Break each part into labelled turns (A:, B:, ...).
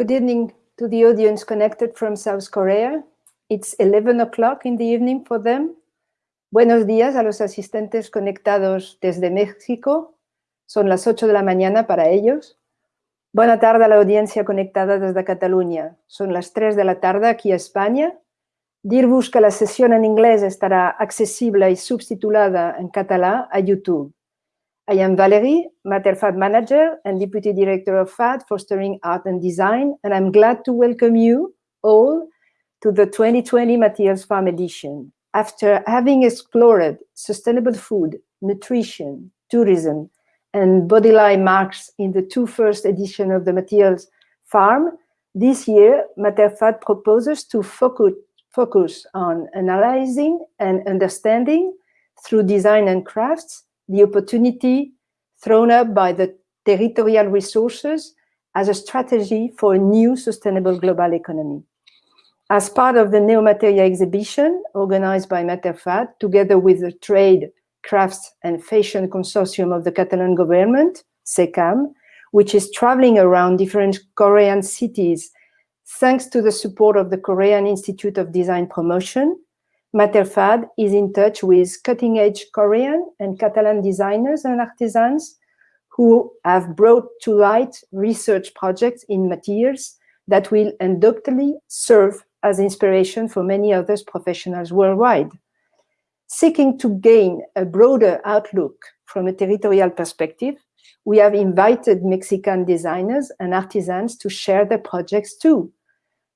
A: Good evening to the audience connected from South Korea. It's 11 o'clock in the evening for them. Buenos días a los asistentes conectados desde México. Son las 8 de la mañana para ellos. Buena tarde a la audiencia conectada desde Cataluña. Son las 3 de la tarde aquí a España. Dir-vos que la sessió en anglès estarà accessible i subtitulada en català a YouTube. I am Valerie, Mater FAD Manager and Deputy Director of FAD, Fostering Art and Design, and I'm glad to welcome you all to the 2020 Materials Farm edition. After having explored sustainable food, nutrition, tourism, and body line marks in the two first edition of the Materials Farm, this year, Materfad proposes to focus, focus on analyzing and understanding through design and crafts the opportunity thrown up by the territorial resources as a strategy for a new sustainable global economy. As part of the Neomateria exhibition organized by Materfad, together with the Trade, Crafts and Fashion Consortium of the Catalan government, SECAM, which is traveling around different Korean cities thanks to the support of the Korean Institute of Design Promotion, Materfad is in touch with cutting-edge Korean and Catalan designers and artisans who have brought to light research projects in materials that will undoubtedly serve as inspiration for many other professionals worldwide. Seeking to gain a broader outlook from a territorial perspective, we have invited Mexican designers and artisans to share their projects too.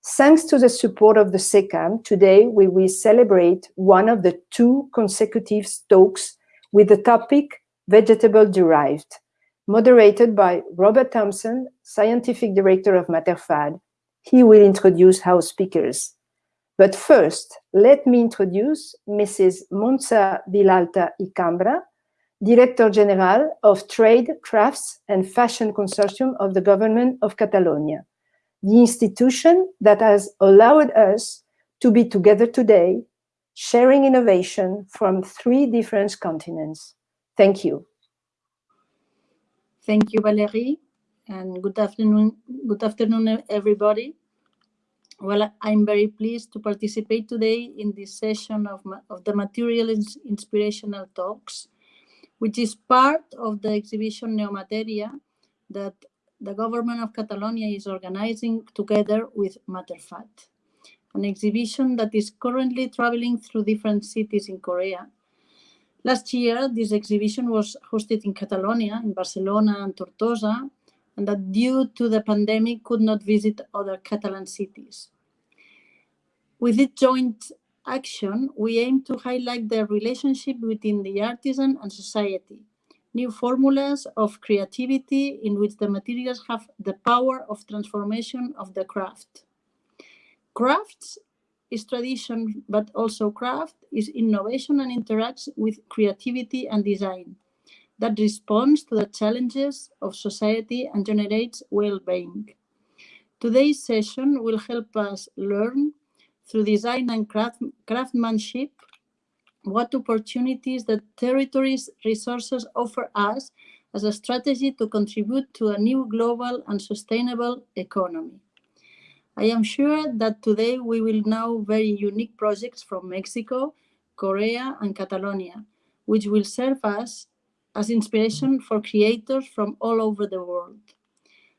A: Thanks to the support of the SECAM, today we will celebrate one of the two consecutive talks with the topic vegetable derived, moderated by Robert Thompson, Scientific Director of Materfad. He will introduce our speakers. But first, let me introduce Mrs. Montse Vilalta y Cambra, Director General of Trade, Crafts and Fashion Consortium of the Government of Catalonia the institution that has allowed us to be together today, sharing innovation from three different continents. Thank you.
B: Thank you, Valerie, and good afternoon, good afternoon, everybody. Well, I'm very pleased to participate today in this session of, of the Material Inspirational Talks, which is part of the exhibition Neomateria that the government of Catalonia is organizing together with Materfad, an exhibition that is currently traveling through different cities in Korea. Last year, this exhibition was hosted in Catalonia, in Barcelona and Tortosa, and that due to the pandemic could not visit other Catalan cities. With this joint action, we aim to highlight the relationship between the artisan and society, new formulas of creativity in which the materials have the power of transformation of the craft. Crafts is tradition, but also craft is innovation and interacts with creativity and design that responds to the challenges of society and generates well-being. Today's session will help us learn through design and craft, craftsmanship what opportunities the territory's resources offer us as a strategy to contribute to a new global and sustainable economy. I am sure that today we will know very unique projects from Mexico, Korea, and Catalonia, which will serve us as inspiration for creators from all over the world.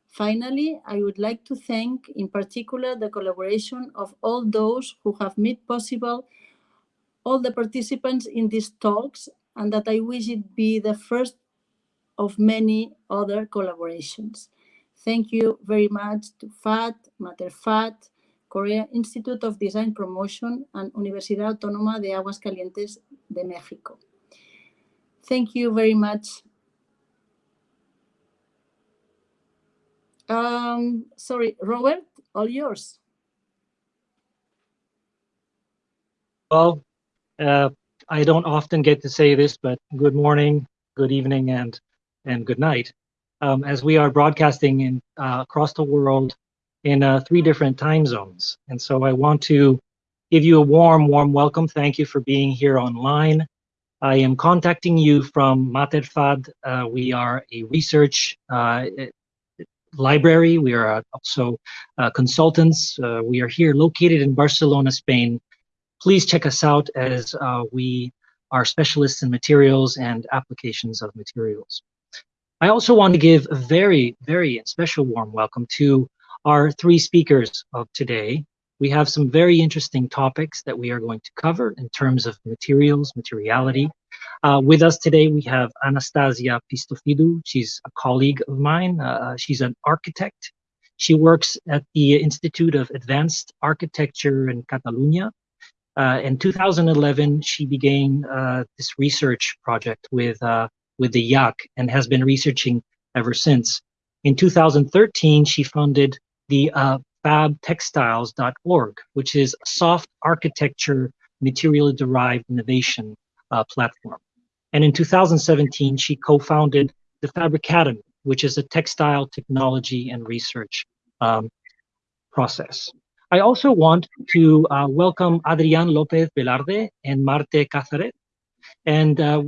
B: Finally, I would like to thank in particular the collaboration of all those who have made possible all the participants in these talks and that I wish it be the first of many other collaborations. Thank you very much to FAD, Materfad, Korea Institute of Design Promotion, and Universidad Autónoma de Aguascalientes de México. Thank you very much. Um, sorry, Robert, all yours.
C: Well, uh, I don't often get to say this, but good morning, good evening, and and good night. Um, as we are broadcasting in uh, across the world in uh, three different time zones, and so I want to give you a warm, warm welcome. Thank you for being here online. I am contacting you from Materfad. Uh, we are a research uh, library. We are also consultants. we are here located in Barcelona, Spain. Please check us out as we are specialists in materials and applications of materials. I also want to give a very, very special warm welcome to our three speakers of today. We have some very interesting topics that we are going to cover in terms of materials, materiality. Uh, with us today, we have Anastasia Pistofidou. She's a colleague of mine. Uh, she's an architect. She works at the Institute of Advanced Architecture in Catalonia. Uh, in 2011, she began uh, this research project with, uh, with the IAC and has been researching ever since. In 2013, she funded the uh, fabtextiles.org, which is a soft architecture material derived innovation uh, platform. And in 2017, she co-founded the Fabricademy, which is a textile technology and research um, process. I also want to uh, welcome Adrian Lopez Velarde and Marte Cázarez. And uh,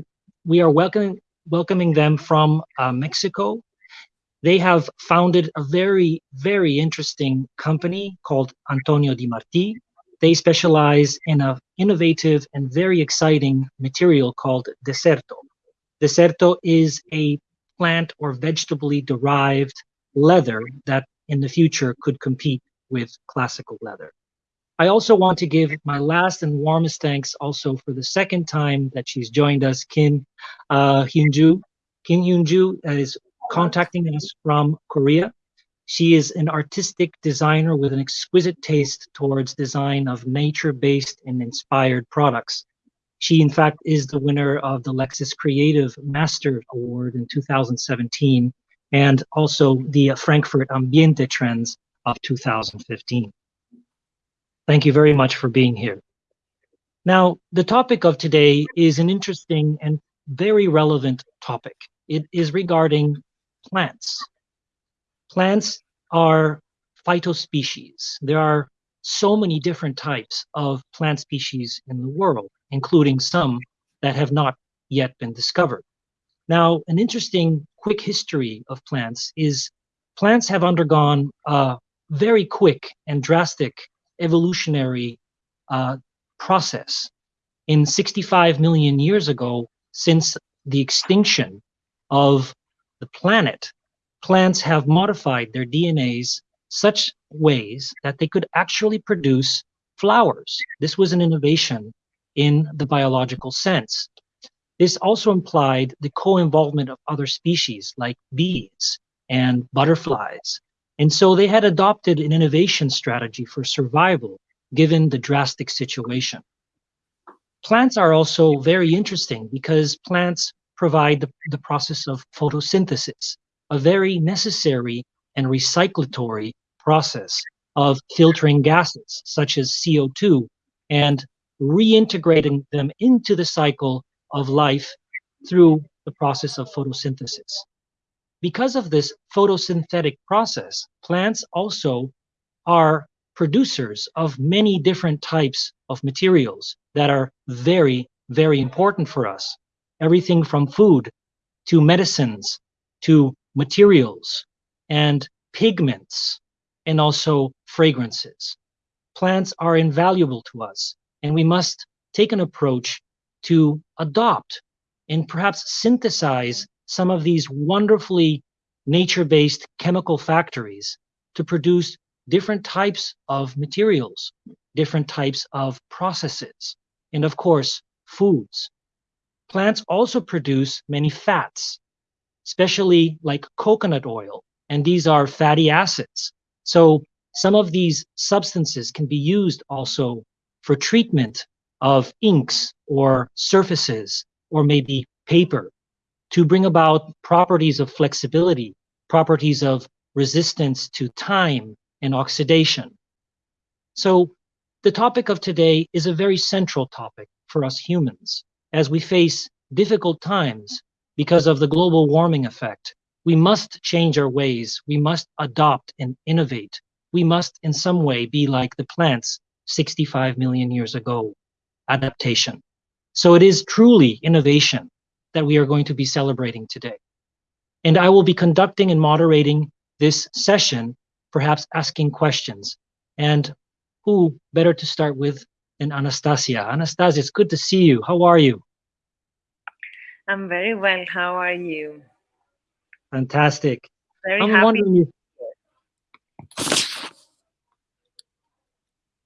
C: we are welcoming, welcoming them from uh, Mexico they have founded a very, very interesting company called Adriano Di Marti. They specialize in an innovative and very exciting material called Deserto. Deserto is a plant or vegetably derived leather that in the future could compete with classical leather. I also want to give my last and warmest thanks also for the second time that she's joined us, Kim uh, Hyunju. Kim Hyunju is contacting us from Korea. She is an artistic designer with an exquisite taste towards design of nature-based and inspired products. She, in fact, is the winner of the Lexus Creative Master Award in 2017 and also the Frankfurt Ambiente Trends of 2015. Thank you very much for being here. Now, the topic of today is an interesting and very relevant topic. It is regarding plants. Plants are phytospecies. There are so many different types of plant species in the world, including some that have not yet been discovered. Now, an interesting quick history of plants is plants have undergone a very quick and drastic evolutionary uh, process. In 65 million years ago, since the extinction of the planet, plants have modified their DNAs such ways that they could actually produce flowers. This was an innovation in the biological sense. This also implied the co-involvement of other species like bees and butterflies. And so they had adopted an innovation strategy for survival given the drastic situation. Plants are also very interesting because plants provide the, the process of photosynthesis, a very necessary and recyclatory process of filtering gases such as CO2 and reintegrating them into the cycle of life through the process of photosynthesis. Because of this photosynthetic process, plants also are producers of many different types of materials that are very, very important for us everything from food to medicines to materials and pigments and also fragrances. Plants are invaluable to us and we must take an approach to adopt and perhaps synthesize some of these wonderfully nature-based chemical factories to produce different types of materials, different types of processes, and of course, foods. Plants also produce many fats, especially like coconut oil, and these are fatty acids. So some of these substances can be used also for treatment of inks or surfaces or maybe paper to bring about properties of flexibility, properties of resistance to time and oxidation. So the topic of today is a very central topic for us humans as we face difficult times because of the global warming effect. We must change our ways. We must adopt and innovate. We must in some way be like the plants 65 million years ago, adaptation. So it is truly innovation that we are going to be celebrating today. And I will be conducting and moderating this session, perhaps asking questions. And who better to start with than Anastasia? Anastasia, it's good to see you. How are you?
D: I'm very well. How are you?
C: Fantastic.
D: Very
C: I'm
D: happy.
C: wondering if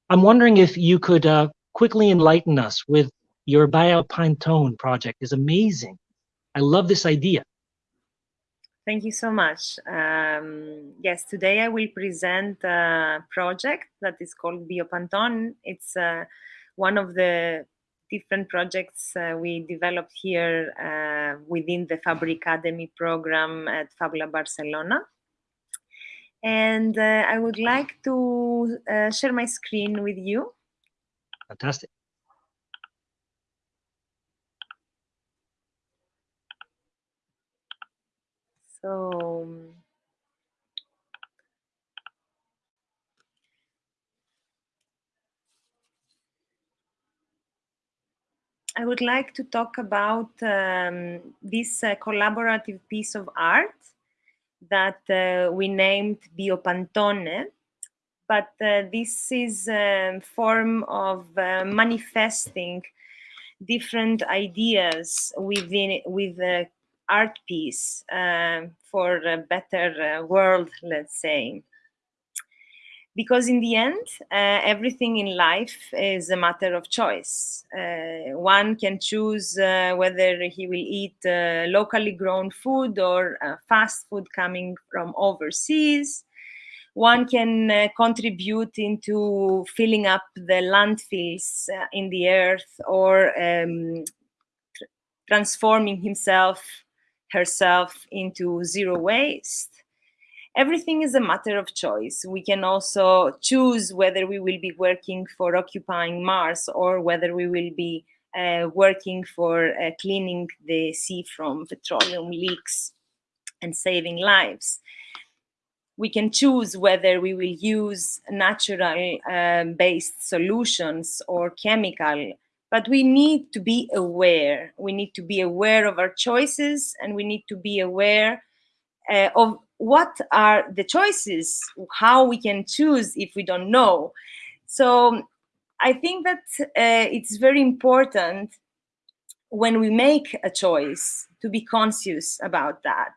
C: I'm wondering if you could uh, quickly enlighten us with your Biopantone project. is amazing. I love this idea.
D: Thank you so much. Um, yes, today I will present a project that is called Biopantone. It's uh, one of the different projects uh, we developed here uh, within the Fabricademy program at FabLab Barcelona. And uh, I would like to uh, share my screen with you.
C: Fantastic.
D: So, um, I would like to talk about um, this uh, collaborative piece of art that uh, we named Biopantone. But uh, this is a form of uh, manifesting different ideas within with the art piece uh, for a better uh, world, let's say because in the end, uh, everything in life is a matter of choice. Uh, one can choose uh, whether he will eat uh, locally grown food or uh, fast food coming from overseas. One can uh, contribute into filling up the landfills in the earth or um, tr transforming himself, herself into zero waste everything is a matter of choice. We can also choose whether we will be working for occupying Mars or whether we will be uh, working for uh, cleaning the sea from petroleum leaks and saving lives. We can choose whether we will use natural um, based solutions or chemical, but we need to be aware. We need to be aware of our choices and we need to be aware uh, of what are the choices, how we can choose if we don't know. So I think that uh, it's very important when we make a choice to be conscious about that.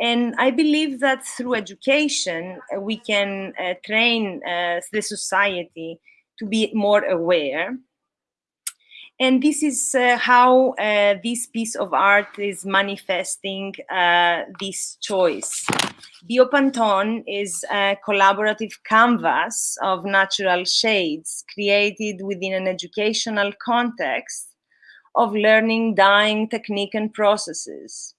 D: And I believe that through education, we can uh, train uh, the society to be more aware and this is uh, how uh, this piece of art is manifesting uh, this choice. Biopantone is a collaborative canvas of natural shades created within an educational context of learning dyeing technique and processes.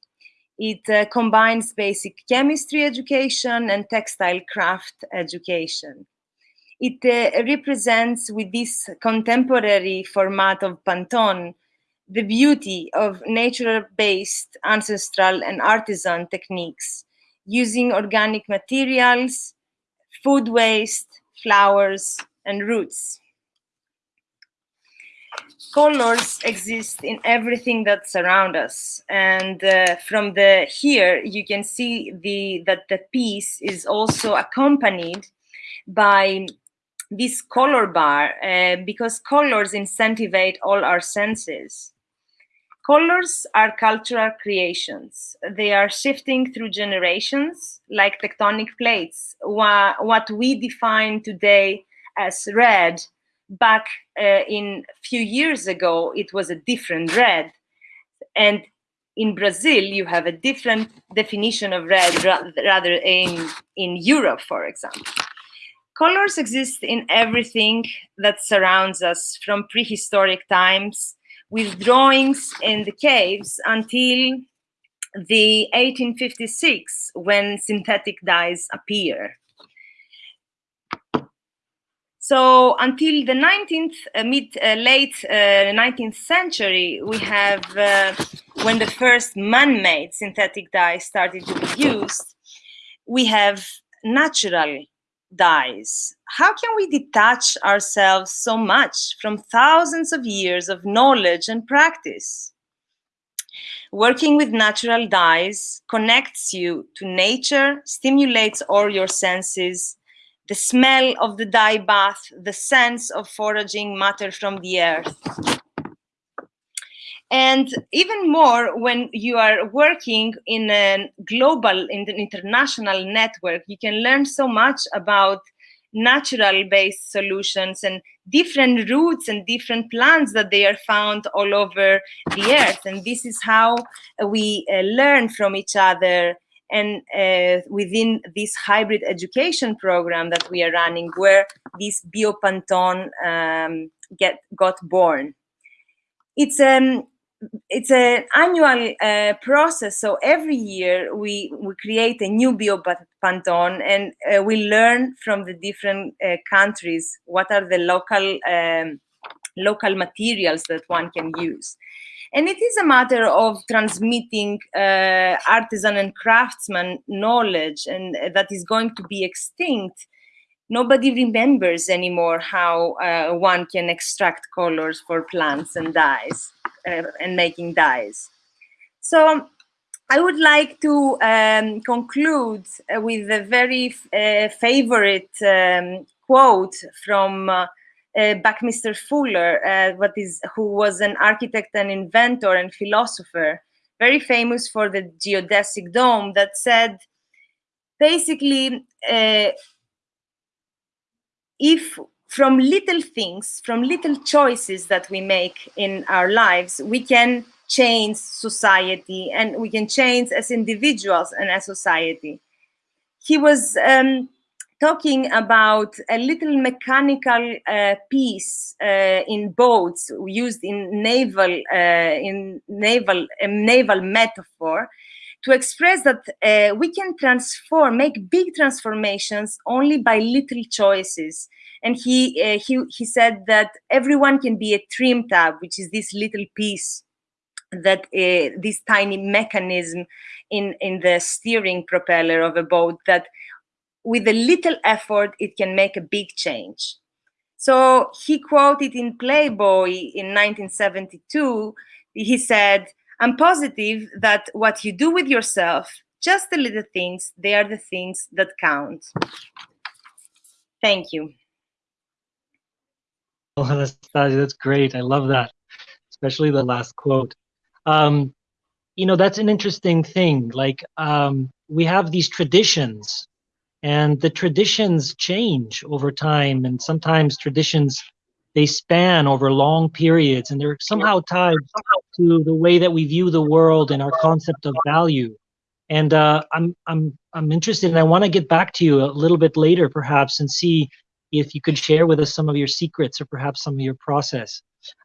D: It uh, combines basic chemistry education and textile craft education it uh, represents with this contemporary format of Pantone the beauty of nature-based ancestral and artisan techniques using organic materials, food waste, flowers, and roots. Colors exist in everything that surrounds us. And uh, from the here, you can see the that the piece is also accompanied by this color bar uh, because colors incentivate all our senses. Colors are cultural creations. They are shifting through generations like tectonic plates. What we define today as red, back uh, in a few years ago, it was a different red. And in Brazil, you have a different definition of red rather in, in Europe, for example. Colors exist in everything that surrounds us from prehistoric times with drawings in the caves until the 1856 when synthetic dyes appear. So until the 19th, uh, mid, uh, late uh, 19th century, we have uh, when the first man-made synthetic dyes started to be used, we have natural dyes. How can we detach ourselves so much from thousands of years of knowledge and practice? Working with natural dyes connects you to nature, stimulates all your senses, the smell of the dye bath, the sense of foraging matter from the earth. And even more when you are working in a global, in an international network, you can learn so much about natural based solutions and different roots and different plants that they are found all over the earth. And this is how we uh, learn from each other and uh, within this hybrid education program that we are running, where this biopantone um, get got born. It's um it's an annual uh, process. So every year we we create a new biopantone, and uh, we learn from the different uh, countries what are the local um, local materials that one can use. And it is a matter of transmitting uh, artisan and craftsman knowledge, and that is going to be extinct. Nobody remembers anymore how uh, one can extract colors for plants and dyes and making dyes. So I would like to um, conclude uh, with a very uh, favorite um, quote from uh, Buckminster Fuller, uh, what is who was an architect and inventor and philosopher, very famous for the geodesic dome, that said, basically, uh, if from little things, from little choices that we make in our lives, we can change society and we can change as individuals and as society. He was um, talking about a little mechanical uh, piece uh, in boats used in naval uh, in naval naval metaphor to express that uh, we can transform make big transformations only by little choices and he uh, he he said that everyone can be a trim tab which is this little piece that uh, this tiny mechanism in in the steering propeller of a boat that with a little effort, it can make a big change. So he quoted in Playboy in 1972, he said, I'm positive that what you do with yourself, just the little things, they are the things that count. Thank you.
C: Oh, Anastasia, that's great. I love that, especially the last quote. Um, you know, that's an interesting thing. Like, um, we have these traditions and the traditions change over time and sometimes traditions they span over long periods and they're somehow tied to the way that we view the world and our concept of value. And uh, i'm i'm i'm interested and i want to get back to you a little bit later perhaps and see if you could share with us some of your secrets or perhaps some of your process.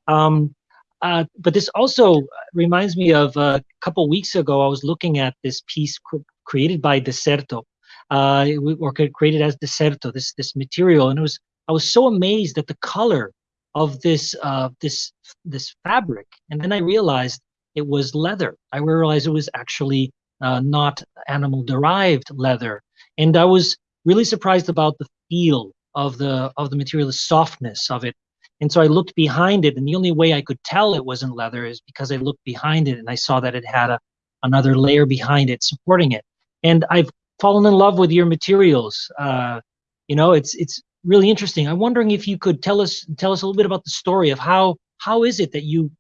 C: Um, uh, but this also reminds me of a couple weeks ago i was looking at this piece created by deserto uh, or created as deserto, this this material, and it was I was so amazed at the color of this uh, this this fabric, and then I realized it was leather. I realized it was actually uh, not animal derived leather, and I was really surprised about the feel of the of the material, the softness of it. And so I looked behind it, and the only way I could tell it wasn't leather is because I looked behind it and I saw that it had a, another layer behind it supporting it. And I've fallen in love with your materials. Uh, you know, it's it's really interesting. I'm wondering if you could tell us tell us a little bit about the story of how how is it that you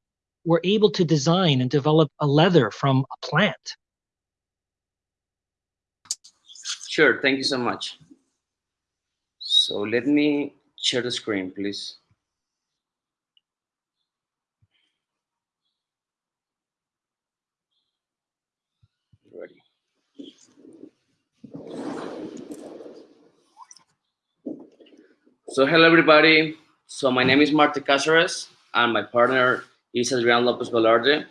C: were able to design and develop a leather from a plant?
E: Sure, thank you so much. So let me share the screen, please. So hello everybody. So my name is Marte Cázarez and my partner is Adrian Lopez Velarde.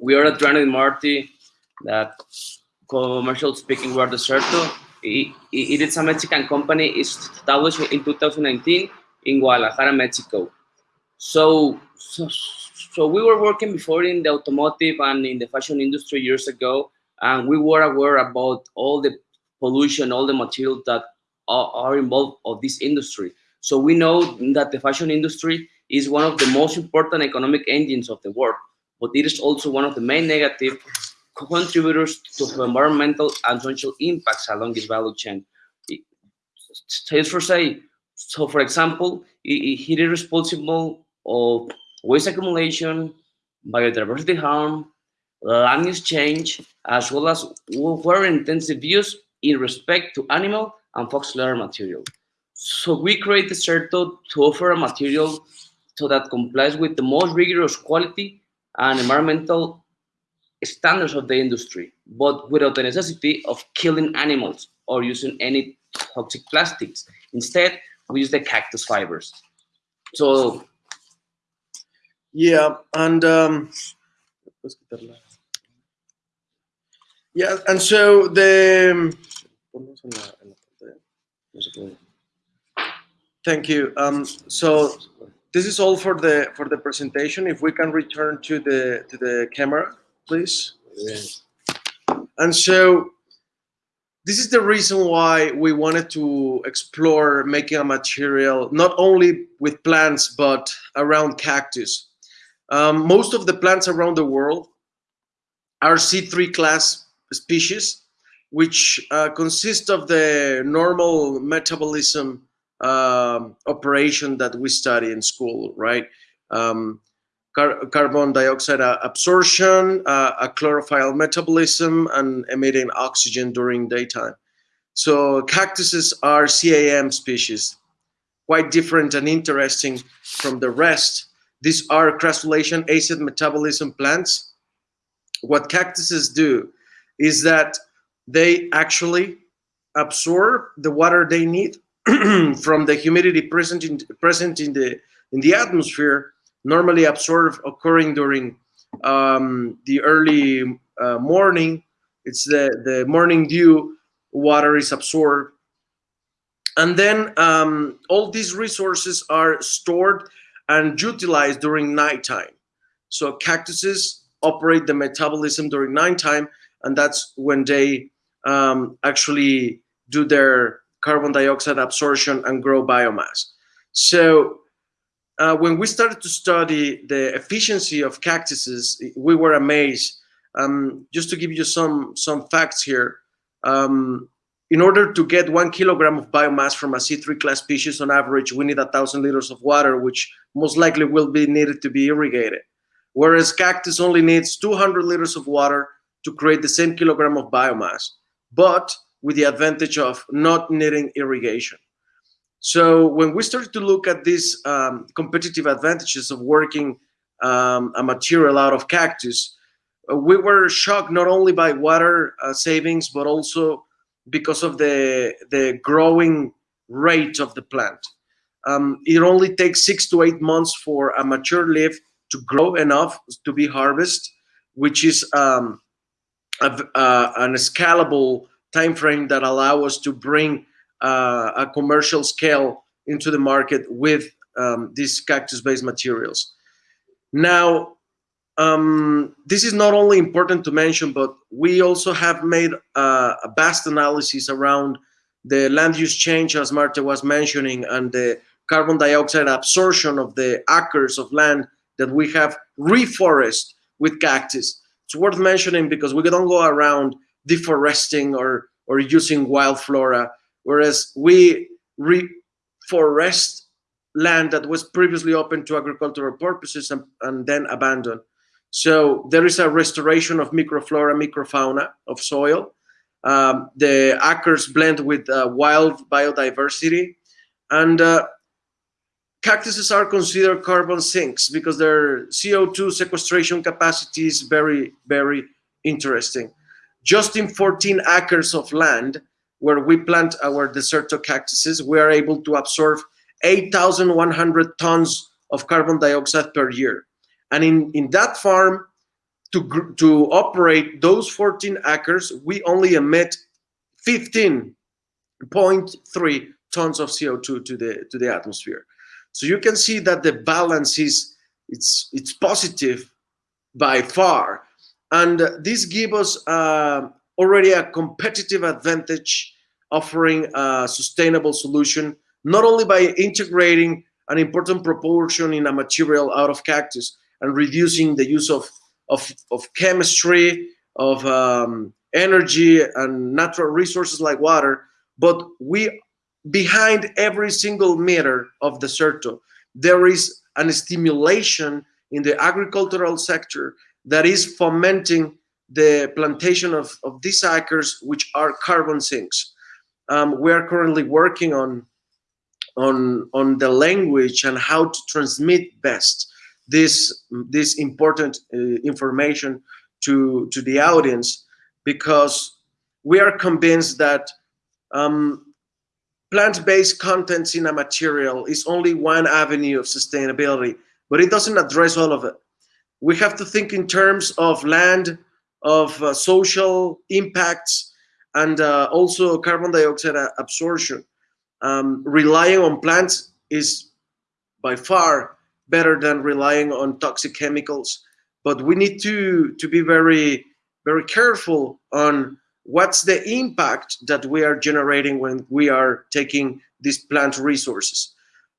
E: We are at Running Marty that commercial speaking we are Deserto. It, it is a Mexican company. Established in 2019 in Guadalajara, Mexico. So, so, so we were working before in the automotive and in the fashion industry years ago, and we were aware about all the pollution, all the materials that are, are involved of this industry. So we know that the fashion industry is one of the most important economic engines of the world. but it is also one of the main negative contributors to environmental and social impacts along this value chain. Just for say, so for example, it, it is responsible of waste accumulation, biodiversity harm, land use change, as well as water intensive use in respect to animal and fox leather material. So we created Deserto to offer a material so that complies with the most rigorous quality and environmental standards of the industry, but without the necessity of killing animals or using any toxic plastics. Instead, we use the cactus fibers. So
F: yeah, and um, yeah, and so the thank you. Um, so this is all for the for the presentation. If we can return to the to the camera, please. And so this is the reason why we wanted to explore making a material not only with plants but around cactus. Um, most of the plants around the world are C3 class species, which uh, consist of the normal metabolism um, operation that we study in school, right? Um, car carbon dioxide absorption, uh, a chlorophyll metabolism, and emitting oxygen during daytime. So cactuses are CAM species, quite different and interesting from the rest. These are crassulacean acid metabolism plants. What cactuses do is that they actually absorb the water they need from the humidity present in present in the in the atmosphere normally absorbed occurring during um, the early uh, morning. It's the, the morning dew, water is absorbed. And then um, all these resources are stored and utilized during nighttime. So cactuses operate the metabolism during nighttime, and that's when they um, actually do their carbon dioxide absorption and grow biomass. So uh, when we started to study the efficiency of cactuses, we were amazed. Um, just to give you some some facts here, um, in order to get one kilogram of biomass from a C3 class species on average, we need a thousand liters of water, which most likely will be needed to be irrigated. Whereas cactus only needs 200 liters of water to create the same kilogram of biomass, but with the advantage of not needing irrigation. So when we started to look at these um, competitive advantages of working um, a material out of cactus, uh, we were shocked not only by water uh, savings, but also because of the, the growing rate of the plant. Um, it only takes six to eight months for a mature leaf to grow enough to be harvested, which is um, a, uh, an scalable time frame that allow us to bring uh, a commercial scale into the market with um, these cactus-based materials. Now, um, this is not only important to mention, but we also have made uh, a vast analysis around the land use change, as Marta was mentioning, and the carbon dioxide absorption of the acres of land that we have reforest with cactus. It's worth mentioning because we don't go around deforesting or, or using wild flora whereas we reforest land that was previously open to agricultural purposes and, and then abandoned. So there is a restoration of microflora, microfauna of soil. Um, the acres blend with uh, wild biodiversity. And uh, cactuses are considered carbon sinks because their CO2 sequestration capacity is very, very interesting. Just in 14 acres of land, where we plant our deserto cactuses, we are able to absorb 8,100 tons of carbon dioxide per year. And in, in that farm, to, to operate those 14 acres, we only emit 15.3 tons of CO2 to the, to the atmosphere. So you can see that the balance is it's, it's positive by far. And this gives us uh, already a competitive advantage offering a sustainable solution, not only by integrating an important proportion in a material out of cactus and reducing the use of of, of chemistry, of um, energy and natural resources like water, but we behind every single meter of Desserto, there is an stimulation in the agricultural sector that is fomenting the plantation of, of these acres, which are carbon sinks. Um, we are currently working on, on, on the language and how to transmit best this, this important uh, information to, to the audience because we are convinced that um, plant-based contents in a material is only one avenue of sustainability, but it doesn't address all of it. We have to think in terms of land, of uh, social impacts, and uh, also carbon dioxide absorption. Um, relying on plants is by far better than relying on toxic chemicals, but we need to, to be very, very careful on what's the impact that we are generating when we are taking these plant resources.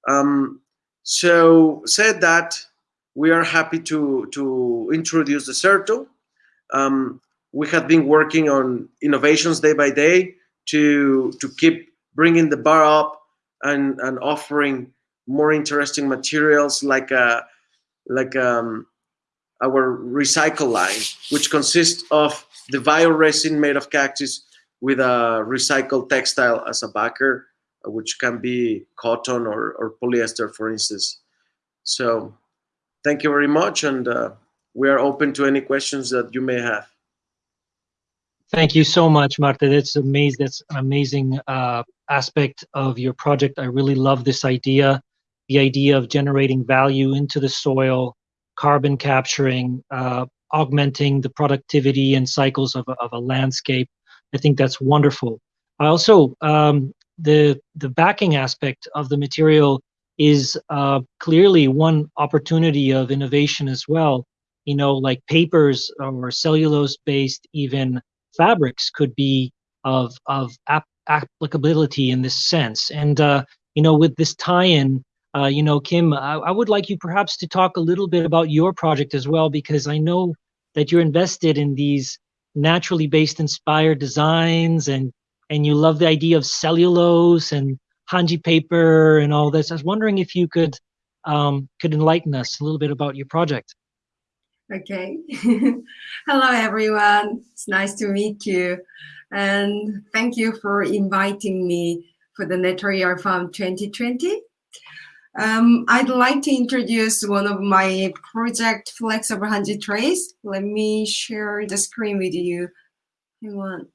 F: Um, so said that, we are happy to, to introduce Desserto. Um, we have been working on innovations day by day to, to keep bringing the bar up and, and offering more interesting materials like, a, like um, our recycle line, which consists of the resin made of cactus with a recycled textile as a backer, uh, which can be cotton or, or polyester, for instance. So thank you very much. And uh, we are open to any questions that you may have.
C: Thank you so much, Marte. That's amazing. That's an amazing uh, aspect of your project. I really love this idea, the idea of generating value into the soil, carbon capturing, uh, augmenting the productivity and cycles of a, of a landscape. I think that's wonderful. I also um, the the backing aspect of the material is uh, clearly one opportunity of innovation as well. You know, like papers or cellulose-based even fabrics could be of of ap applicability in this sense. And uh, you know, with this tie-in, uh, you know, Kim, I, I, would like you perhaps to talk a little bit about your project as well, because I know that you're invested in these naturally based inspired designs and and you love the idea of cellulose and hanji paper and all this. I was wondering if you could um, could enlighten us a little bit about your project.
G: Okay. Hello, everyone. It's nice to meet you. And thank you for inviting me for the Natural Farm 2020. Um, I'd like to introduce one of my project flexible hanji trays. Let me share the screen with you. Hang on.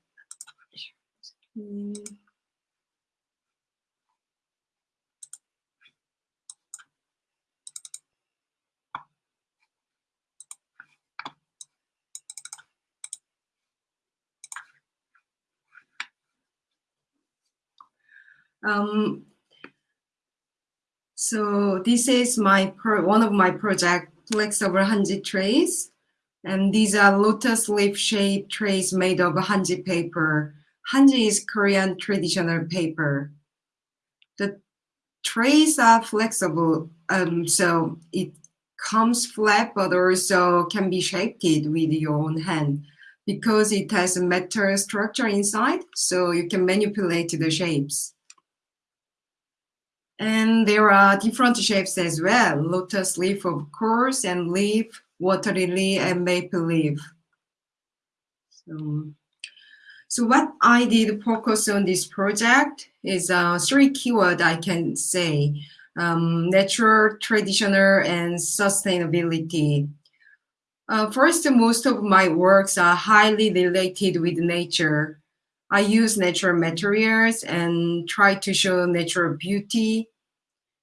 G: Um, so this is my one of my project flexible hanji trays. And these are lotus leaf shaped trays made of hanji paper. Hanji is Korean traditional paper. The trays are flexible, um, so it comes flat, but also can be shaped with your own hand because it has a metal structure inside, so you can manipulate the shapes. And there are different shapes as well. Lotus leaf, of course, and leaf, water lily, and maple leaf. So, so what I did focus on this project is uh, three keyword I can say. Um, natural, traditional, and sustainability. Uh, first, most of my works are highly related with nature. I use natural materials and try to show natural beauty.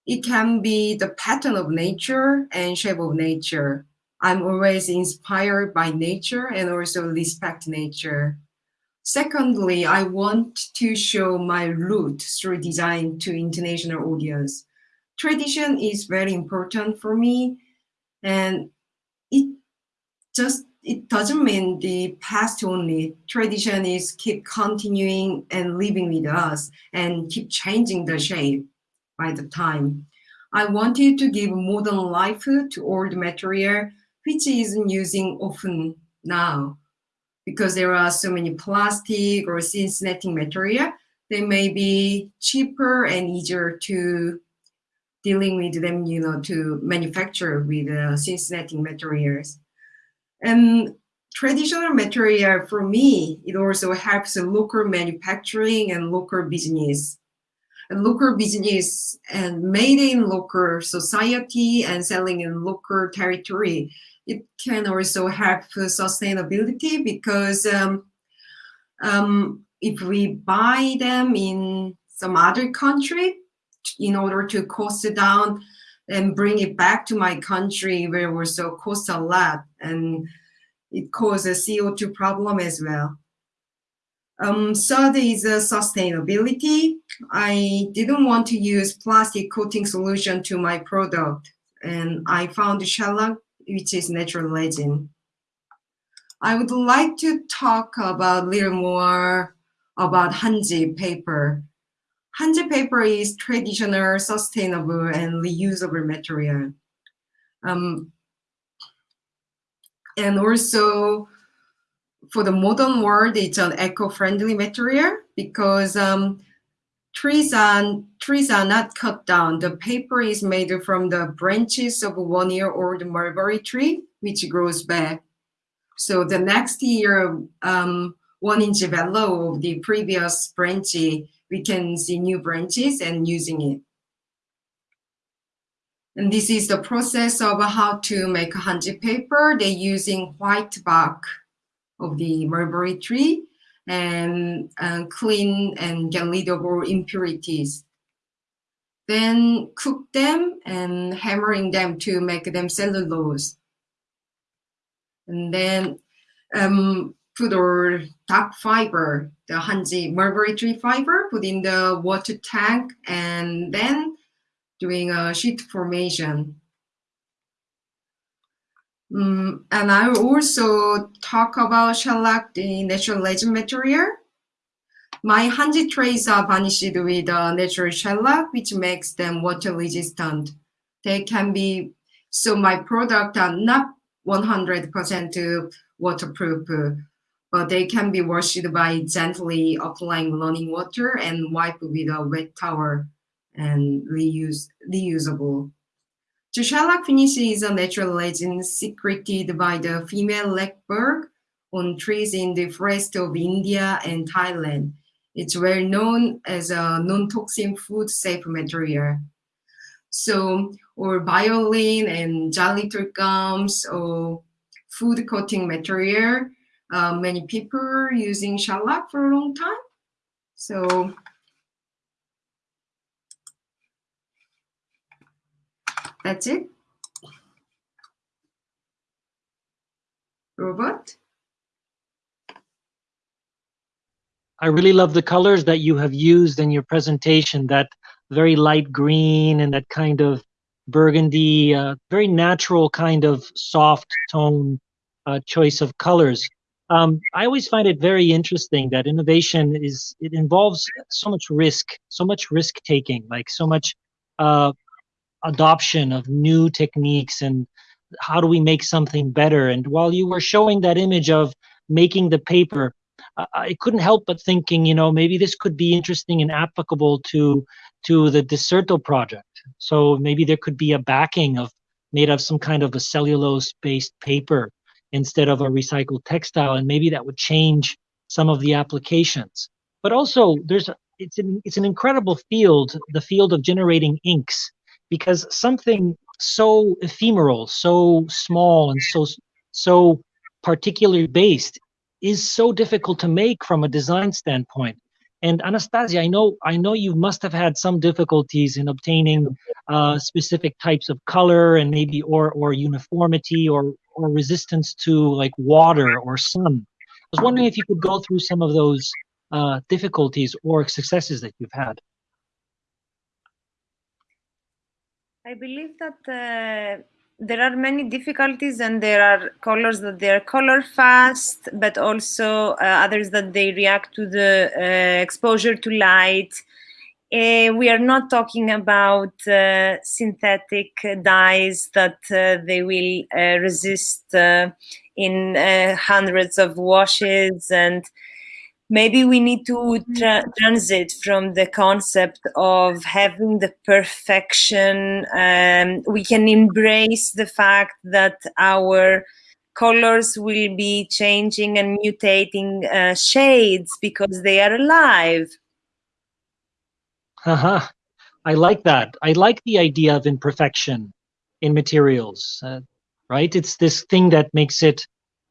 G: It can be the pattern of nature and shape of nature. I'm always inspired by nature and also respect nature. Secondly, I want to show my root through design to international audience. Tradition is very important for me and it just it doesn't mean the past only. Tradition is keep continuing and living with us and keep changing the shape by the time. I wanted to give modern life to old material which isn't using often now because there are so many plastic or synthetic material. They may be cheaper and easier to dealing with them, you know, to manufacture with uh, synthetic materials. And traditional material for me, it also helps local manufacturing and local business. Local business and made in local society and selling in local territory. It can also help sustainability because um, um, if we buy them in some other country, in order to cost it down and bring it back to my country where it was so cost a lot and it causes CO2 problem as well. Um, third is uh, sustainability. I didn't want to use plastic coating solution to my product and I found shellac, which is natural resin. I would like to talk about a little more about Hanji paper. Hanji paper is traditional, sustainable, and reusable material. Um, and also for the modern world, it's an eco-friendly material because um, trees are trees are not cut down. The paper is made from the branches of a one-year-old mulberry tree, which grows back. So the next year, um, one inch below of the previous branch, we can see new branches and using it. And this is the process of how to make hanji paper. They're using white bark of the mulberry tree and uh, clean and get rid of all impurities. Then cook them and hammering them to make them cellulose. And then um, put our dark fiber, the hanji mulberry tree fiber, put in the water tank and then doing a sheet formation. Um, and I also talk about shellac, the natural resin material. My hanji trays are varnished with a natural shellac, which makes them water resistant. They can be, so my product are not 100% waterproof, but they can be washed by gently applying running water and wipe with a wet towel and reuse, reusable. The shellac finish is a natural resin secreted by the female lac bug on trees in the forest of India and Thailand. It's well known as a non-toxin food safe material. So, or violin and xylitol gums or food coating material, uh, many people using shellac for a long time. So That's it. Robot?
C: I really love the colors that you have used in your presentation, that very light green and that kind of burgundy, uh, very natural kind of soft tone uh, choice of colors. Um, I always find it very interesting that innovation is, it involves so much risk, so much risk taking, like so much uh, adoption of new techniques and how do we make something better? And while you were showing that image of making the paper i couldn't help but thinking you know maybe this could be interesting and applicable to to the Desserto project. So maybe there could be a backing of made of some kind of a cellulose based paper instead of a recycled textile and maybe that would change some of the applications. But also there's it's an, it's an incredible field the field of generating inks because something so ephemeral, so small, and so so particularly based is so difficult to make from a design standpoint. And Anastasia, I know I know you must have had some difficulties in obtaining uh, specific types of color and maybe or or uniformity or or resistance to like water or sun. I was wondering if you could go through some of those uh, difficulties or successes that you've had.
D: I believe that uh, there are many difficulties and there are colors that they are color fast, but also uh, others that they react to the uh, exposure to light. Uh, we are not talking about uh, synthetic dyes that uh, they will resist in hundreds of washes and maybe we need to tra- transit from the concept of having the perfection um, we can embrace the fact that our colors will be changing and mutating uh, shades because they are alive
C: Haha. I like that. I like the idea of imperfection in materials, uh, right? It's this thing that makes it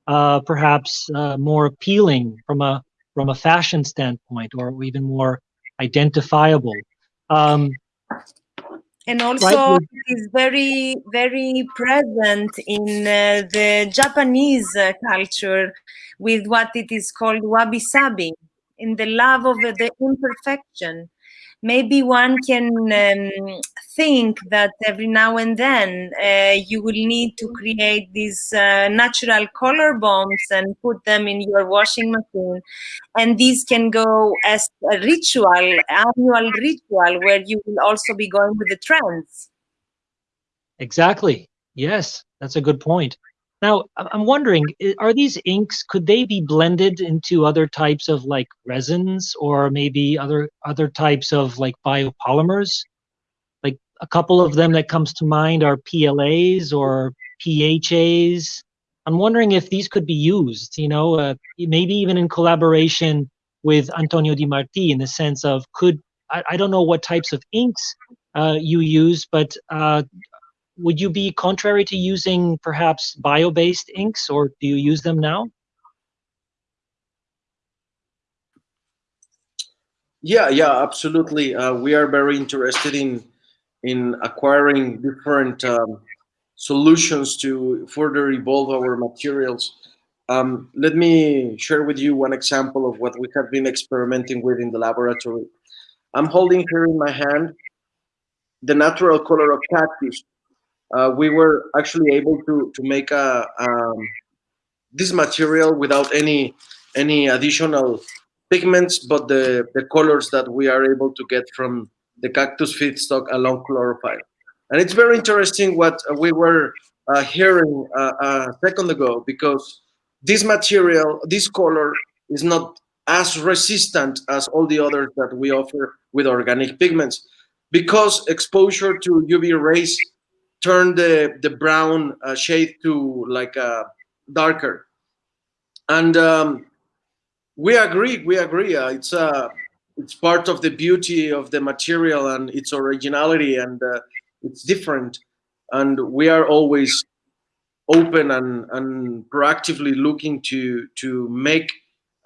C: uh, perhaps uh, more appealing from a from a fashion standpoint, or even more identifiable. Um,
D: and also it is very very present in uh, the japanese uh, culture with what it is called wabi sabi in the love of the imperfection maybe one can um, think that every now and then uh, you will need to create these uh, natural color bombs and put them in your washing machine and these can go as a ritual annual ritual where you will also be going with the trends
C: Exactly. Yes, that's a good point. Now, I'm wondering, are these inks, could they be blended into other types of like resins or maybe other other types of like biopolymers? A couple of them that comes to mind are PLAs or PHAs. I'm wondering if these could be used, you know, uh, maybe even in collaboration with Adriano Di Marti in the sense of could, I, I don't know what types of inks uh, you use, but uh, would you be contrary to using perhaps bio-based inks or do you use them now
F: Yeah, yeah, absolutely. Uh, we are very interested in in acquiring different um, solutions to further evolve our materials. Um, let me share with you one example of what we have been experimenting with in the laboratory. I'm holding here in my hand the natural color of cactus. Uh, we were actually able to to make a um, this material without any any additional pigments, but the, the colors that we are able to get from the cactus feedstock along chlorophyll. And it's very interesting what we were uh, hearing uh, a second ago, because this material, this color is not as resistant as all the others that we offer with organic pigments, because exposure to UV rays turn the, the brown uh, shade to like a darker. And um, we agree. We agree. Uh, it's uh, it's part of the beauty of the material and its originality, and uh, it's different. And we are always open and, and proactively looking to to make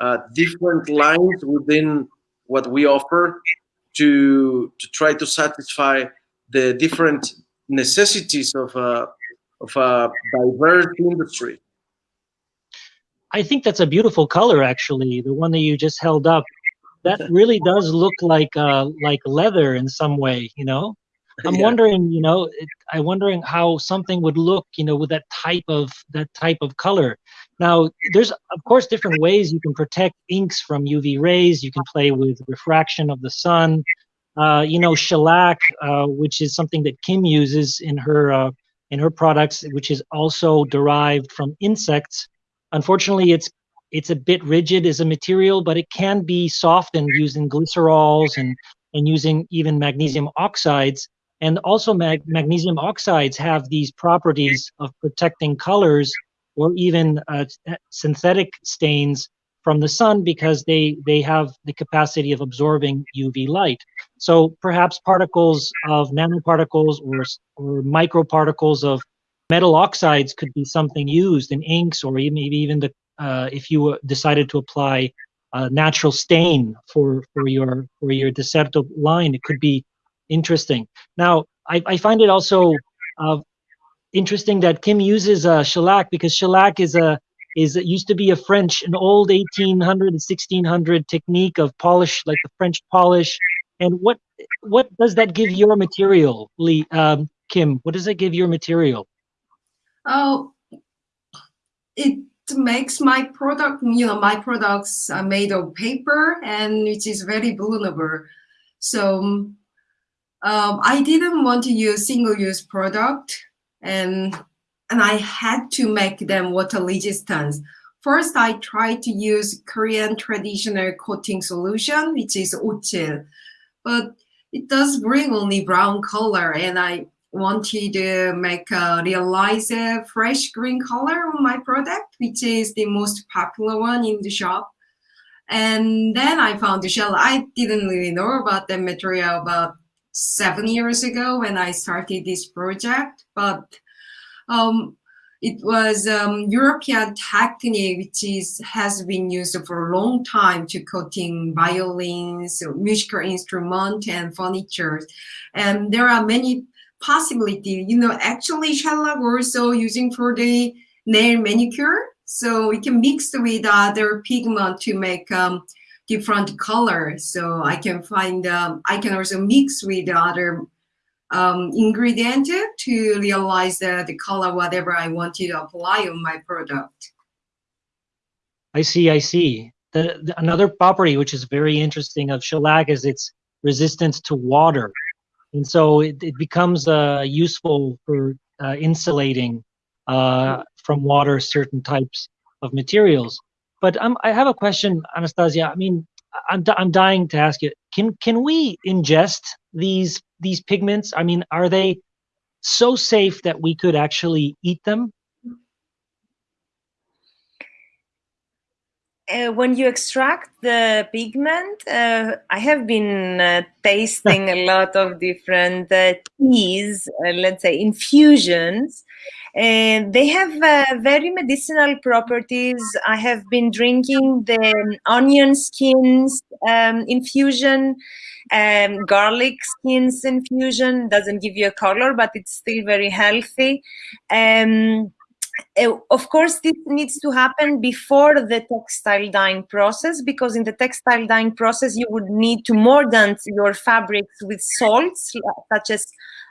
F: uh, different lines within what we offer to to try to satisfy the different necessities of a of a diverse industry.
C: i think that's a beautiful color actually the one that you just held up that really does look like uh like leather in some way you know? I'm
F: Yeah.
C: wondering you know it, i'm wondering how something would look you know with that type of that type of color. Now there's of course different ways you can protect inks from uv rays. You can play with refraction of the sun. Uh, you know shellac uh, which is something that kim uses in her uh, in her products which is also derived from insects. Unfortunately it's it's a bit rigid as a material but it can be softened using glycerols and and using even magnesium oxides. And also mag- magnesium oxides have these properties of protecting colors or even uh, synthetic stains from the sun because they they have the capacity of absorbing uv light. So perhaps particles of nanoparticles or or microparticles of metal oxides could be something used in inks or e- maybe even the if you uh, decided to apply a natural stain for for your for your deserto line it could be interesting. Now i, I find it also uh, interesting that kim uses uh, shellac because shellac is a is it used to be a french an old 1800 and 1600 technique of polish like the french polish. And what what does that give your material lee um, kim? What does it give your material?
G: Oh, it makes my product, you know, my products are made of paper and which is very vulnerable. So um, I didn't want to use single-use product and and I had to make them water resistant. First, I tried to use Korean traditional coating solution, which is ochil, but it does bring only brown color and I wanted to make a realize a fresh green color on my product, which is the most popular one in the shop. And then I found the shell. I didn't really know about the material about seven years ago when I started this project, but um, it was um, European technique which is has been used for a long time to coating violins, musical instrument, and furniture. And there are many possibilities. You know, actually, shellac also using for the nail manicure. So we can mix with other pigment to make um, different colors. So I can find, um, I can also mix with other um, ingredient to realize the, the color, whatever I want to apply on my product.
C: I see, I see. The, the, another property which is very interesting of shellac is its resistance to water. And so it, it becomes uh, useful for uh, insulating uh, from water certain types of materials. But um, I have a question, Anastasia. I mean, I'm, I'm dying to ask you, can, can we ingest these these pigments? I mean, are they so safe that we could actually eat them?
D: Uh, when you extract the pigment, uh, I have been uh, tasting a lot of different uh, teas, uh, let's say infusions. And they have uh, very medicinal properties. I have been drinking the onion skins um, infusion um, garlic skins infusion doesn't give you a color, but it's still very healthy. Um, uh, of course, this needs to happen before the textile dyeing process because in the textile dyeing process, you would need to mordant your fabrics with salts such as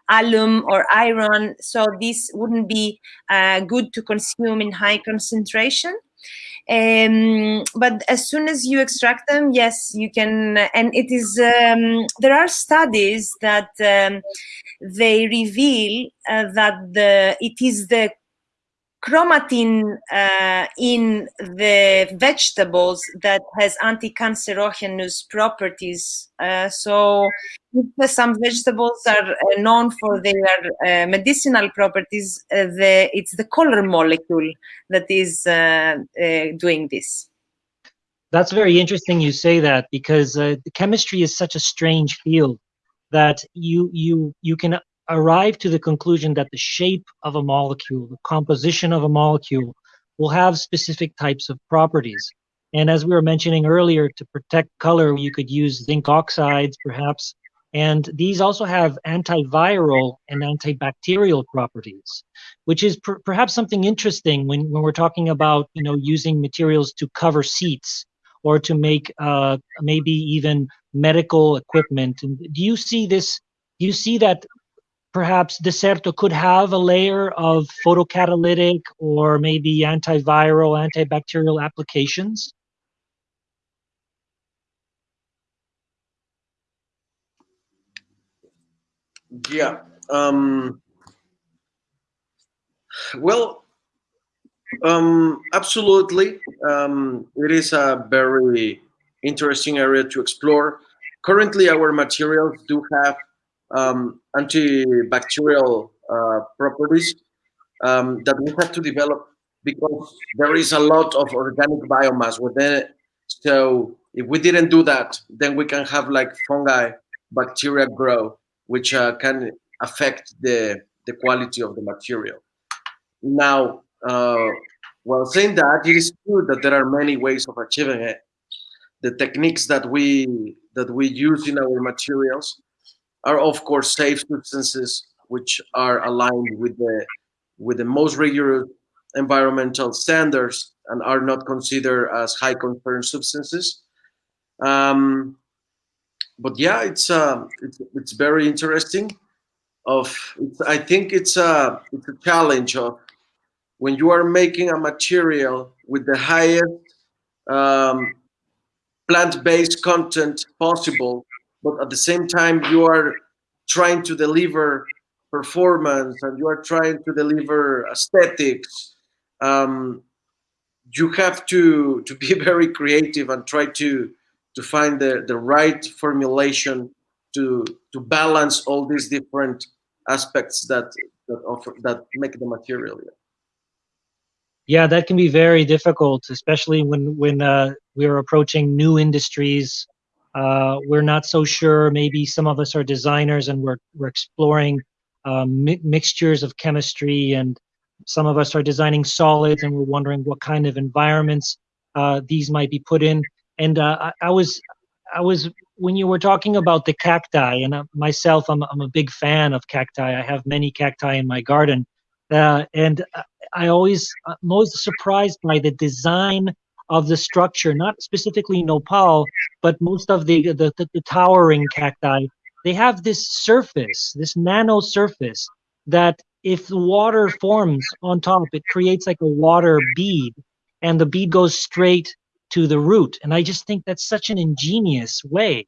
D: alum or iron. So this wouldn't be uh, good to consume in high concentration. Um, but as soon as you extract them, yes, you can. And it is um, there are studies that um, they reveal uh, that the it is the chromatin uh, in the vegetables that has anti-cancerogenous properties. Uh, so some vegetables are uh, known for their uh, medicinal properties, uh, the, it's the color molecule that is uh, doing this.
C: That's very interesting you say that because the chemistry is such a strange field that you you you can arrive to the conclusion that the shape of a molecule, the composition of a molecule, will have specific types of properties. And as we were mentioning earlier, to protect color, you could use zinc oxides, perhaps. And these also have antiviral and antibacterial properties, which is per perhaps something interesting when, when we're talking about, you know, using materials to cover seats or to make uh, maybe even medical equipment. And do you see this? Do you see that perhaps Deserto could have a layer of photocatalytic or maybe antiviral, antibacterial applications?
F: Yeah. Um, well, um, absolutely. Um, it is a very interesting area to explore. Currently, our materials do have um, antibacterial uh, properties um, that we have to develop because there is a lot of organic biomass within it. So if we didn't do that, then we can have like fungi, bacteria grow, which uh, can affect the, the quality of the material. Now, uh, while saying that, it is true that there are many ways of achieving it. The techniques that we that we use in our materials are of course safe substances which are aligned with the with the most rigorous environmental standards and are not considered as high concern substances. Um, but yeah, it's uh, it's, it's very interesting. Of I think it's a it's a challenge of when you are making a material with the highest um, plant-based content possible but at the same time you are trying to deliver performance and you are trying to deliver aesthetics um, you have to to be very creative and try to to find the the right formulation to to balance all these different aspects that that offer that make the material yeah.
C: That can be very difficult, especially when when uh, we're approaching new industries. Uh, we're not so sure. Maybe some of us are designers and we're we're exploring um, mi mixtures of chemistry, and some of us are designing solids, and we're wondering what kind of environments uh, these might be put in. And uh, I, I, was I was when you were talking about the cacti, and uh, myself, I'm I'm a big fan of cacti. I have many cacti in my garden, uh, and I always uh, always surprised by the design of the structure, not specifically nopal, but most of the, the, the, the towering cacti. They have this surface, this nano surface, that if the water forms on top, it creates like a water bead, and the bead goes straight to the root. And I just think that's such an ingenious way.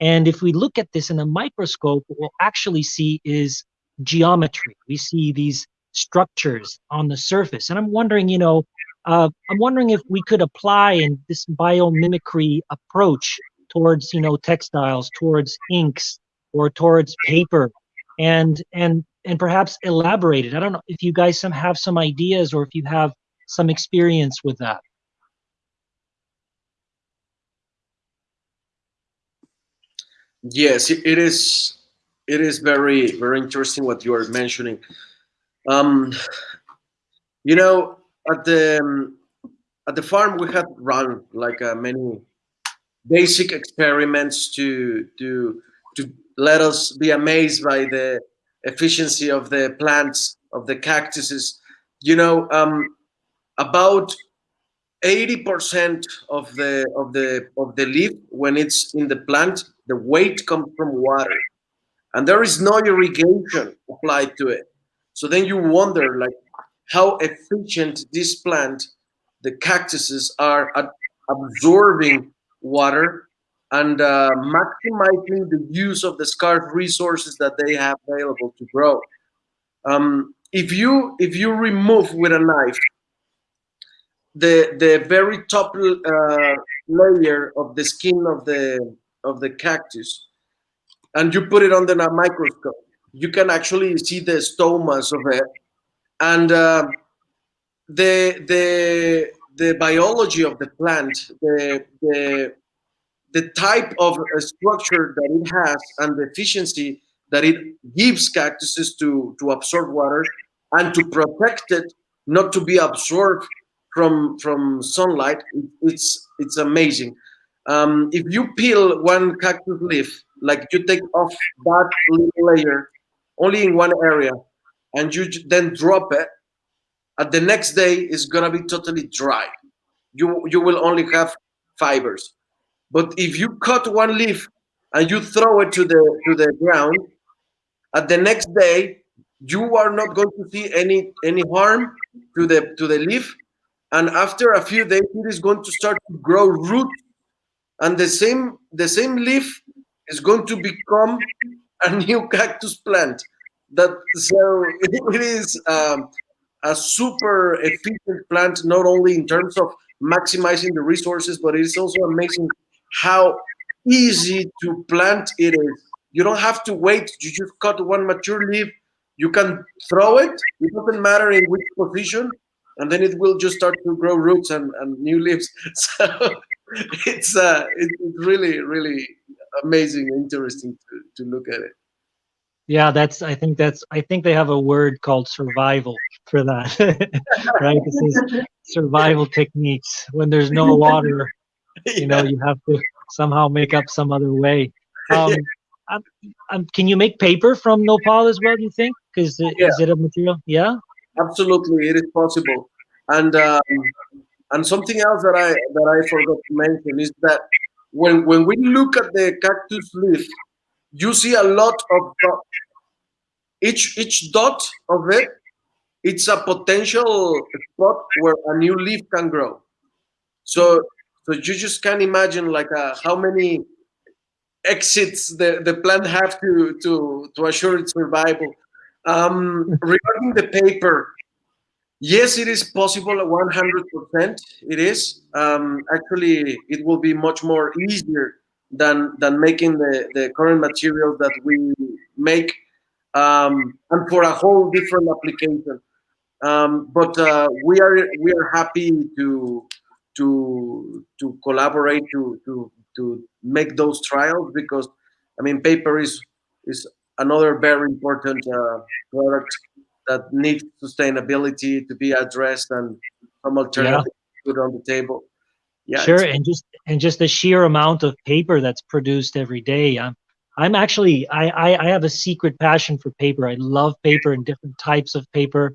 C: And if we look at this in a microscope, what we'll actually see is geometry. We see these structures on the surface. And I'm wondering, you know, uh, I'm wondering if we could apply in this biomimicry approach towards, you know, textiles, towards inks, or towards paper, and and and perhaps elaborate it. I don't know if you guys some have some ideas or if you have some experience with that.
F: Yes, it is. It is very very interesting what you are mentioning. Um, you know, at the um, at the farm we had run like uh, many basic experiments to to to let us be amazed by the efficiency of the plants of the cactuses. You know, um, about 80% of the of the of the leaf when it's in the plant, the weight comes from water, and there is no irrigation applied to it. So then you wonder like how efficient this plant, the cactuses are at absorbing water and uh, maximizing the use of the scarce resources that they have available to grow. Um, if you if you remove with a knife the the very top uh, layer of the skin of the of the cactus and you put it under a microscope you can actually see the stomas of it and uh, the the the biology of the plant the the the type of structure that it has and the efficiency that it gives cactuses to to absorb water and to protect it not to be absorbed from from sunlight it's it's amazing. Um, if you peel one cactus leaf like you take off that little layer only in one area and you then drop it at the next day it's gonna be totally dry. You you will only have fibers. But if you cut one leaf and you throw it to the to the ground at the next day you are not going to see any any harm to the to the leaf. And after a few days it is going to start to grow roots. And the same the same leaf is going to become a new cactus plant. That so it is um, a super efficient plant, not only in terms of maximizing the resources, but it is also amazing how easy to plant it is. You don't have to wait. You just cut one mature leaf. You can throw it. It doesn't matter in which position, and then it will just start to grow roots and, and new leaves. So it's uh, it's really really amazing, and interesting to, to look at it.
C: Yeah, that's. I think that's. I think they have a word called survival for that, right? This is survival techniques. When there's no water, you know, you have to somehow make up some other way. Um, um, um, can you make paper from nopal as well? Do you think? Because yeah. is it a material? Yeah.
F: Absolutely, it is possible. And um, and something else that I that I forgot to mention is that when when we look at the cactus leaf, you see a lot of dots. Each each dot of it, it's a potential spot where a new leaf can grow. So so you just can imagine like uh, how many exits the, the plant have to, to, to assure its survival. Um, regarding the paper, yes, it is possible 100%. It is. Um, actually, it will be much more easier than, than making the, the current materials that we make um, and for a whole different application. Um, but uh, we are we are happy to to to collaborate to to to make those trials because I mean paper is is another very important uh, product that needs sustainability to be addressed and some alternative put on the table. Yeah,
C: sure, and just and just the sheer amount of paper that's produced every day. I'm I'm actually I, I I have a secret passion for paper. I love paper and different types of paper.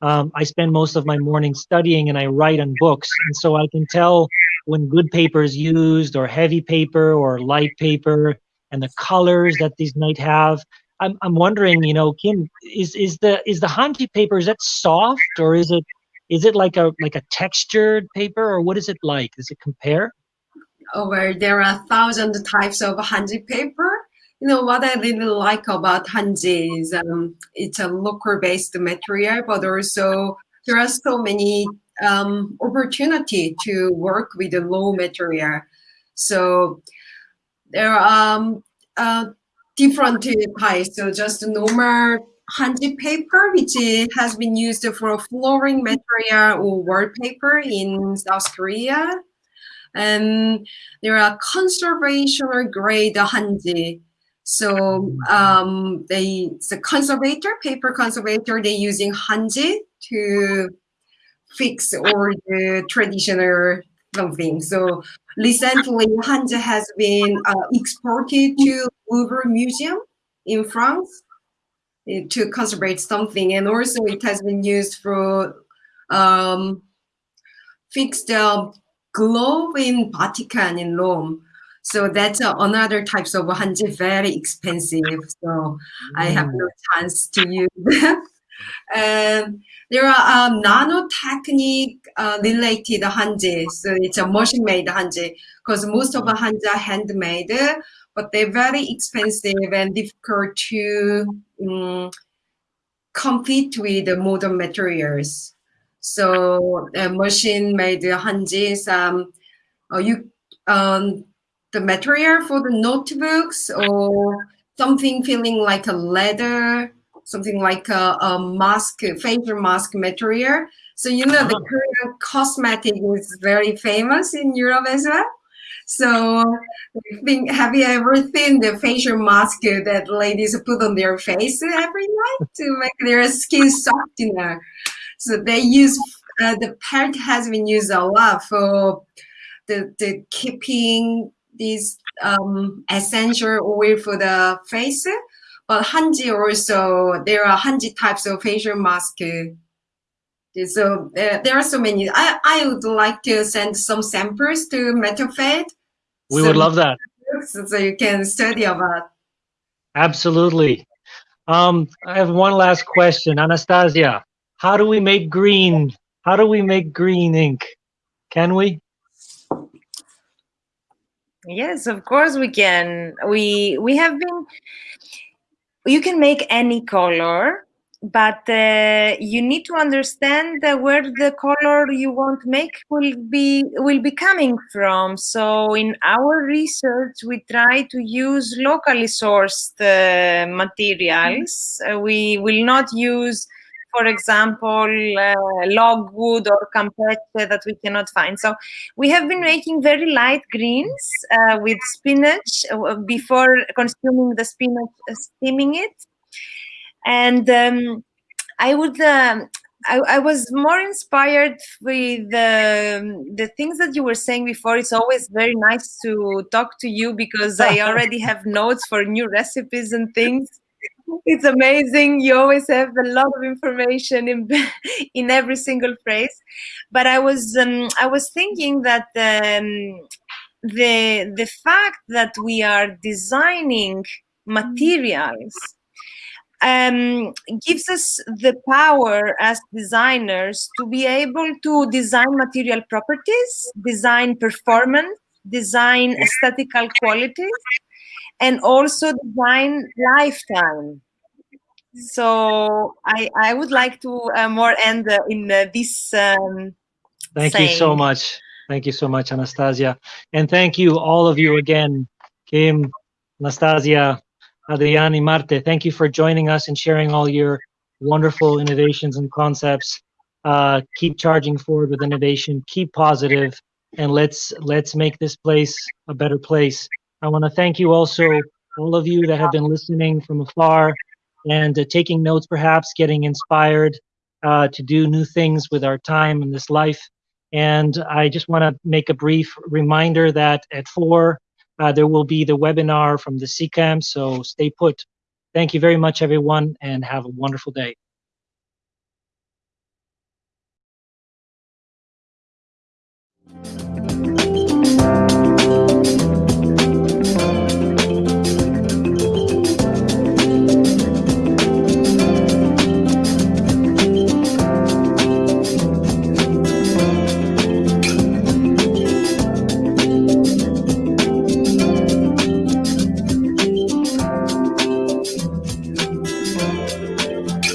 C: Um, I spend most of my morning studying and I write on books, and so I can tell when good paper is used or heavy paper or light paper and the colors that these might have. I'm I'm wondering, you know, Kim, is is the is the Hanji paper is that soft or is it is it like a like a textured paper or what is it like? Does it compare?
G: over there are a thousand types of hanji paper. You know what I really like about hanji is um, it's a local based material, but also there are so many um, opportunity to work with the low material. So there are um, uh, different types. So just normal hanji paper, which has been used for flooring material or wallpaper in South Korea and there are conservational grade hanji. So um, they the conservator, paper conservator, they're using hanji to fix all the traditional something. So recently, hanji has been uh, exported to Louvre Museum in France to conserve something, and also it has been used for um, fix the globe in Vatican in Rome. So that's uh, another types of hanji, very expensive. So I have no chance to use them. and there are um, nanotechnique uh, related hanji. So it's a machine made hanji because most of the hanji are handmade, but they're very expensive and difficult to um, compete with the modern materials. So uh, machine made hanjis, um, uh, you um, the material for the notebooks or something feeling like a leather, something like a, a mask, facial mask material. So you know the
C: Ah.
G: Korean cosmetic is very famous in Europe as well. So think, have you ever seen the facial mask that ladies put on their face every night to make their skin softener? So they use uh, the pelt has been used a lot for the, the keeping this um, essential oil for the face. But hanji also there are hanji types of facial mask. So uh, there are so many. I, I would like to send some samples to Materfad.
C: We
G: so,
C: would love that.
G: so you can study about.
C: Absolutely. Um, I have one last question, Anastasia. How do we make green? How do we make green ink? Can we?
D: Yes, of course we can. We we have been. You can make any color, but uh, you need to understand where the color you want to make will be will be coming from. So in our research, we try to use locally sourced uh, materials. Uh, we will not use for example, uh, logwood or campeche that we cannot find. So we have been making very light greens uh, with spinach uh, before consuming the spinach, uh, steaming it. And um, I would, um, I, I, was more inspired with the, the things that you were saying before. It's always very nice to talk to you because I already have notes for new recipes and things. It's amazing. You always have a lot of information in in every single phrase. But i was um, i was thinking that um, the the fact that we are designing materials um, gives us the power as designers to be able to design material properties design performance design aesthetical qualities and also design lifetime. So I I would like to uh, more end uh, in uh, this. Um,
C: Thank you so much. Thank you so much, Anastasia. And thank you, all of you again, Kim, Anastasia, Adriano, Marte. Thank you for joining us and sharing all your wonderful innovations and concepts. Uh, keep charging forward with innovation, keep positive, and let's let's make this place a better place. I want to thank you also, all of you that have been listening from afar and uh, taking notes, perhaps getting inspired uh, to do new things with our time in this life. And I just want to make a brief reminder that at four, uh, there will be the webinar from the CCAM, so stay put. Thank you very much, everyone, and have a wonderful day.